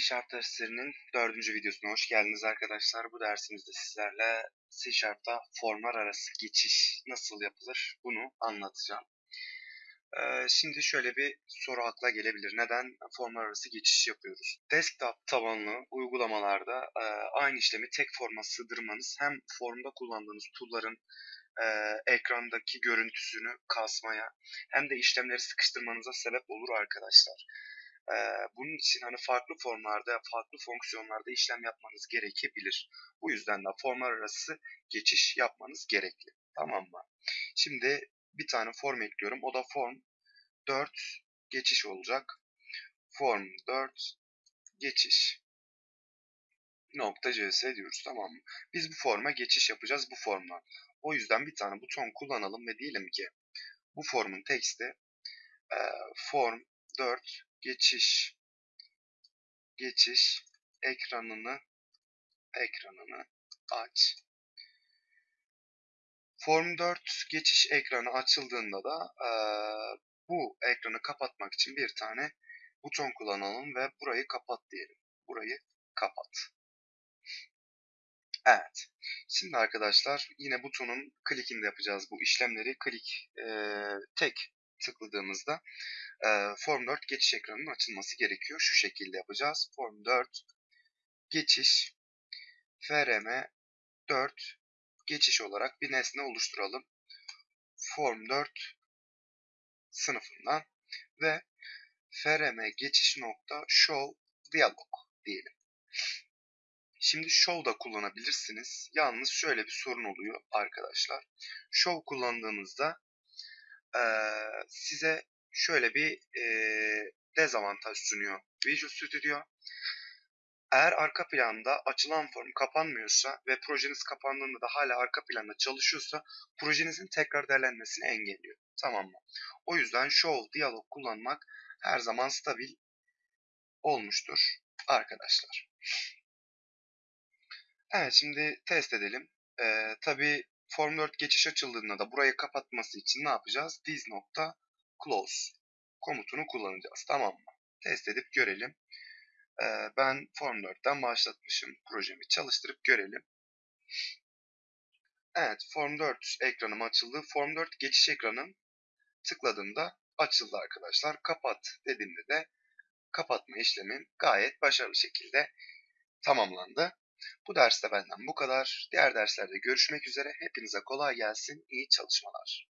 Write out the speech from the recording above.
Sharp derslerinin dördüncü videosuna hoş geldiniz arkadaşlar. Bu dersimizde sizlerle C Sharp'ta formlar arası geçiş nasıl yapılır bunu anlatacağım. Ee, şimdi şöyle bir soru akla gelebilir. Neden formlar arası geçiş yapıyoruz? Desktop tabanlı uygulamalarda e, aynı işlemi tek forma sığdırmanız hem formda kullandığınız tool'ların e, ekrandaki görüntüsünü kasmaya hem de işlemleri sıkıştırmanıza sebep olur arkadaşlar. Ee, bunun için hani farklı formlarda, farklı fonksiyonlarda işlem yapmanız gerekebilir. Bu yüzden de formlar arası geçiş yapmanız gerekli. Tamam mı? Şimdi bir tane form ekliyorum. O da form 4 geçiş olacak. Form 4 geçiş nokta cs diyoruz tamam mı? Biz bu forma geçiş yapacağız bu formdan. O yüzden bir tane buton kullanalım ve diyelim ki bu formun teksti e, form 4 geçiş geçiş ekranını ekranını aç. Form 4 geçiş ekranı açıldığında da e, bu ekranı kapatmak için bir tane buton kullanalım ve burayı kapat diyelim. Burayı kapat. Evet. Şimdi arkadaşlar yine butonun klikinde yapacağız bu işlemleri. Klik e, tek tıkladığımızda e, Form 4 geçiş ekranının açılması gerekiyor. Şu şekilde yapacağız. Form 4 geçiş frm 4 geçiş olarak bir nesne oluşturalım. Form 4 sınıfından ve frm geçiş nokta show dialog diyelim. Şimdi show da kullanabilirsiniz. Yalnız şöyle bir sorun oluyor arkadaşlar. Show kullandığınızda e, size şöyle bir e, dezavantaj sunuyor Visual Studio. Eğer arka planda açılan form kapanmıyorsa ve projeniz kapandığında da hala arka planda çalışıyorsa projenizin tekrar değerlenmesini engelliyor. Tamam mı? O yüzden Show Dialog kullanmak her zaman stabil olmuştur arkadaşlar. Evet şimdi test edelim. Ee, Tabi Form 4 geçiş açıldığında da burayı kapatması için ne yapacağız? This nokta close komutunu kullanacağız. Tamam mı? Test edip görelim. Ee, ben Form 4'ten başlatmışım projemi. Çalıştırıp görelim. Evet Form 4 ekranım açıldı. Form 4 geçiş ekranım tıkladığımda açıldı arkadaşlar. Kapat dediğimde de kapatma işlemim gayet başarılı şekilde tamamlandı. Bu derste benden bu kadar. Diğer derslerde görüşmek üzere. Hepinize kolay gelsin. İyi çalışmalar.